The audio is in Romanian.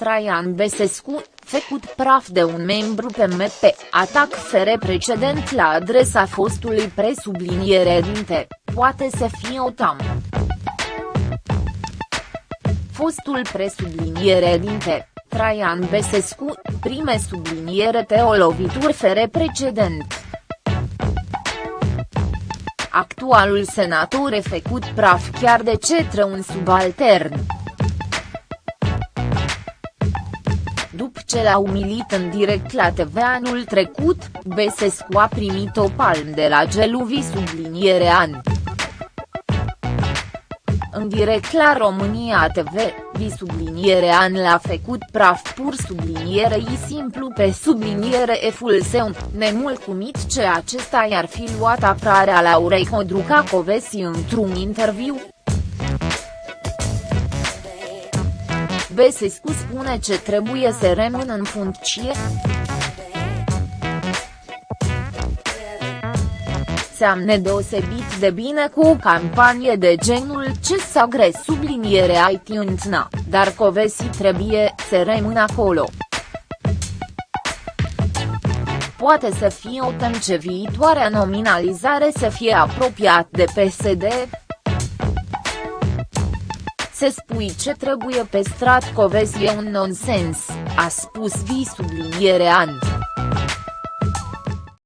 Traian Besescu, făcut praf de un membru PMP, atac fere precedent la adresa fostului presubliniere dinte, poate să fie o tam. Fostul presubliniere dinte, Traian Besescu, prime subliniere pe o lovitură fere precedent. Actualul senator e făcut praf chiar de cetre un subaltern. Ce l-a umilit în direct la TV anul trecut, Besescu a primit o palm de la Geluvi subliniere an. În direct la România TV, vi subliniere an l-a făcut praf pur subliniere i simplu pe subliniere e full seu, nemulcumit ce acesta i-ar fi luat aprarea Laurei Codruca Covesi într-un interviu. Besescu spune ce trebuie să rămână în funcție. seamnă deosebit de bine cu o campanie de genul ce s-a gres subliniere iTunes na, dar Covesi trebuie să rămână acolo. Poate să fie o ce viitoarea nominalizare să fie apropiat de PSD, să spui ce trebuie pe strat Covesi e un nonsens, a spus vi subliniere an.